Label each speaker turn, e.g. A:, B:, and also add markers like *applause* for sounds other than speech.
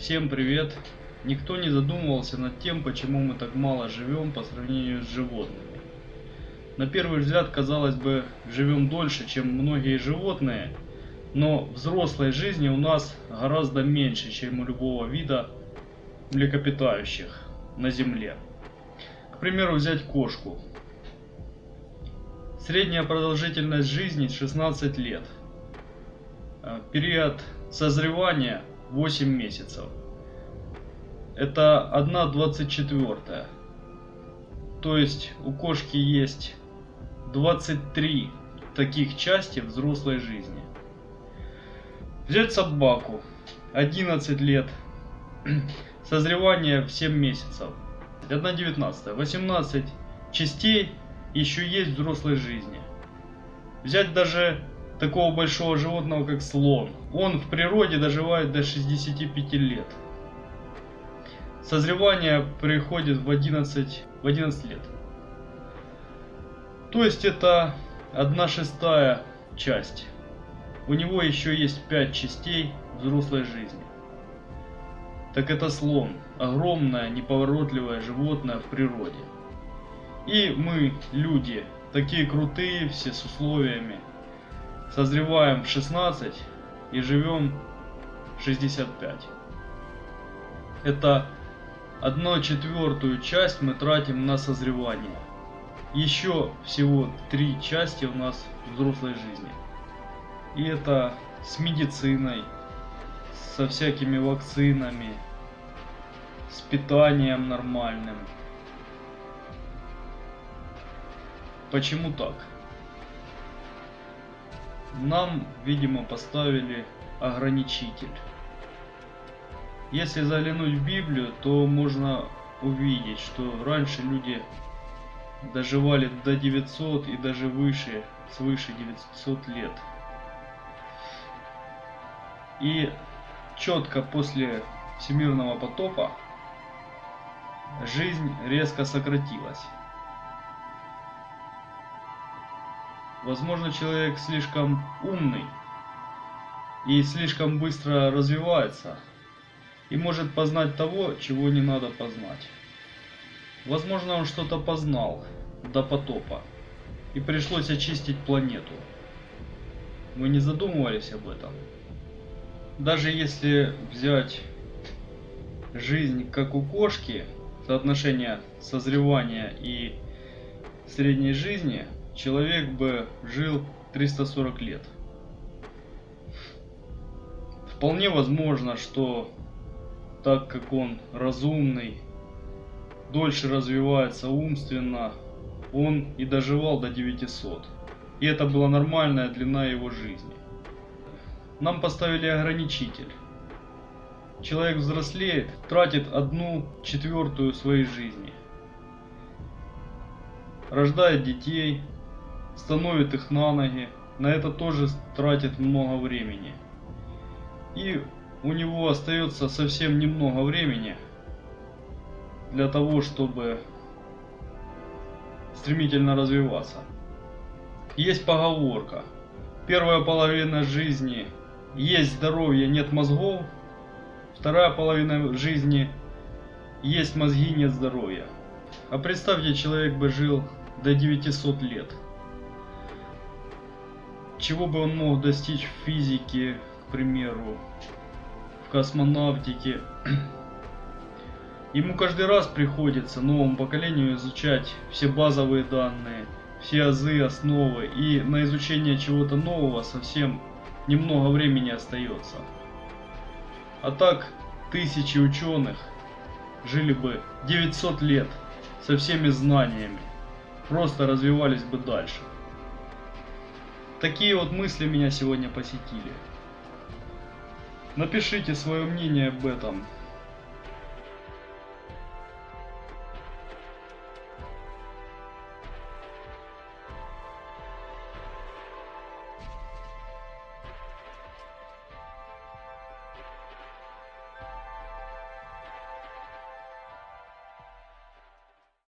A: Всем привет! Никто не задумывался над тем, почему мы так мало живем по сравнению с животными. На первый взгляд, казалось бы, живем дольше, чем многие животные, но взрослой жизни у нас гораздо меньше, чем у любого вида млекопитающих на Земле. К примеру, взять кошку. Средняя продолжительность жизни 16 лет. Э, Период созревания 8 месяцев. Это 1,24. То есть у кошки есть 23 таких части взрослой жизни. Взять собаку. 11 лет. *clears throat* Созревание в 7 месяцев. 1,19. 18 частей еще есть взрослой жизни. Взять даже такого большого животного, как слон. Он в природе доживает до 65 лет. Созревание приходит в 11, в 11 лет. То есть это 1 шестая часть. У него еще есть 5 частей взрослой жизни. Так это слон. Огромное, неповоротливое животное в природе. И мы, люди, такие крутые, все с условиями, созреваем в 16 и живем 65. Это одну четвертую часть мы тратим на созревание. Еще всего три части у нас взрослой жизни. И это с медициной, со всякими вакцинами, с питанием нормальным. Почему так? Нам, видимо, поставили ограничитель. Если заглянуть в Библию, то можно увидеть, что раньше люди доживали до 900 и даже выше, свыше 900 лет. И четко после всемирного потопа жизнь резко сократилась. Возможно, человек слишком умный и слишком быстро развивается и может познать того, чего не надо познать. Возможно, он что-то познал до потопа и пришлось очистить планету. Вы не задумывались об этом? Даже если взять жизнь как у кошки, соотношение созревания и средней жизни – человек бы жил 340 лет. Вполне возможно, что так как он разумный, дольше развивается умственно, он и доживал до 900. И это была нормальная длина его жизни. Нам поставили ограничитель. Человек взрослеет, тратит одну четвертую своей жизни. Рождает детей, становит их на ноги. На это тоже тратит много времени. И у него остается совсем немного времени для того, чтобы стремительно развиваться. Есть поговорка. Первая половина жизни есть здоровье, нет мозгов. Вторая половина жизни есть мозги, нет здоровья. А представьте, человек бы жил до 900 лет чего бы он мог достичь в физике, к примеру, в космонавтике. Ему каждый раз приходится новому поколению изучать все базовые данные, все азы, основы, и на изучение чего-то нового совсем немного времени остается. А так, тысячи ученых жили бы 900 лет со всеми знаниями, просто развивались бы дальше. Такие вот мысли меня сегодня посетили. Напишите свое мнение об этом